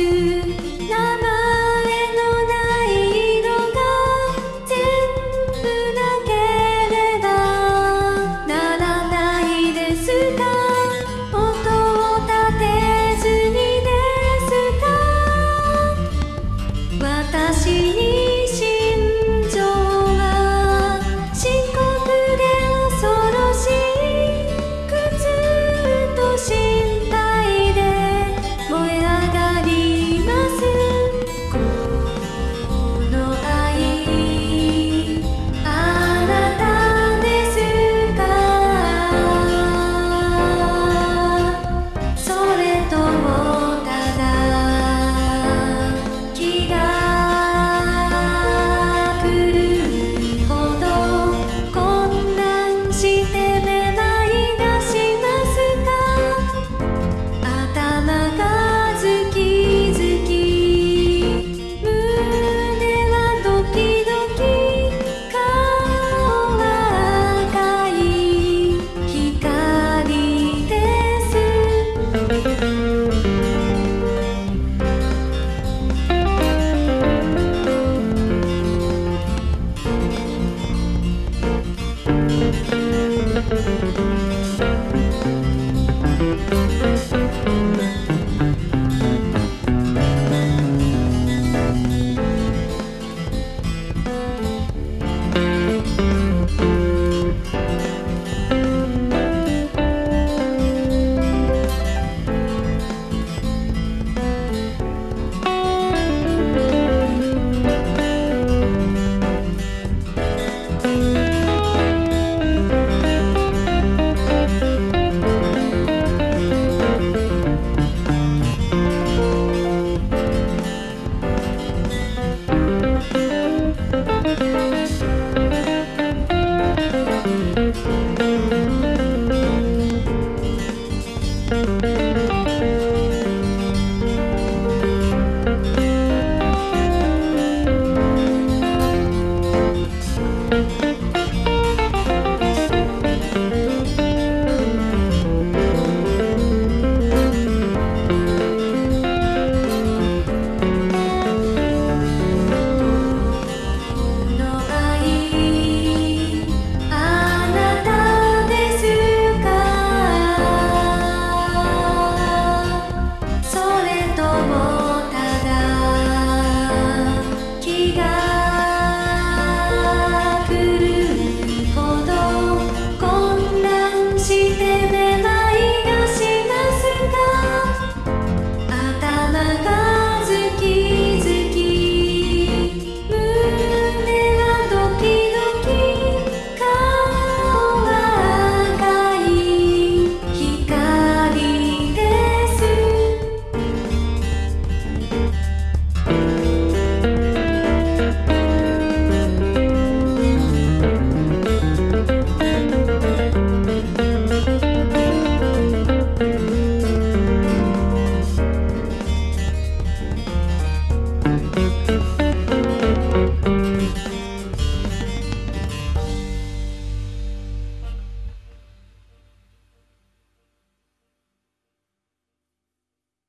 to